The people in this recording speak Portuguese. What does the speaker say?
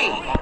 20.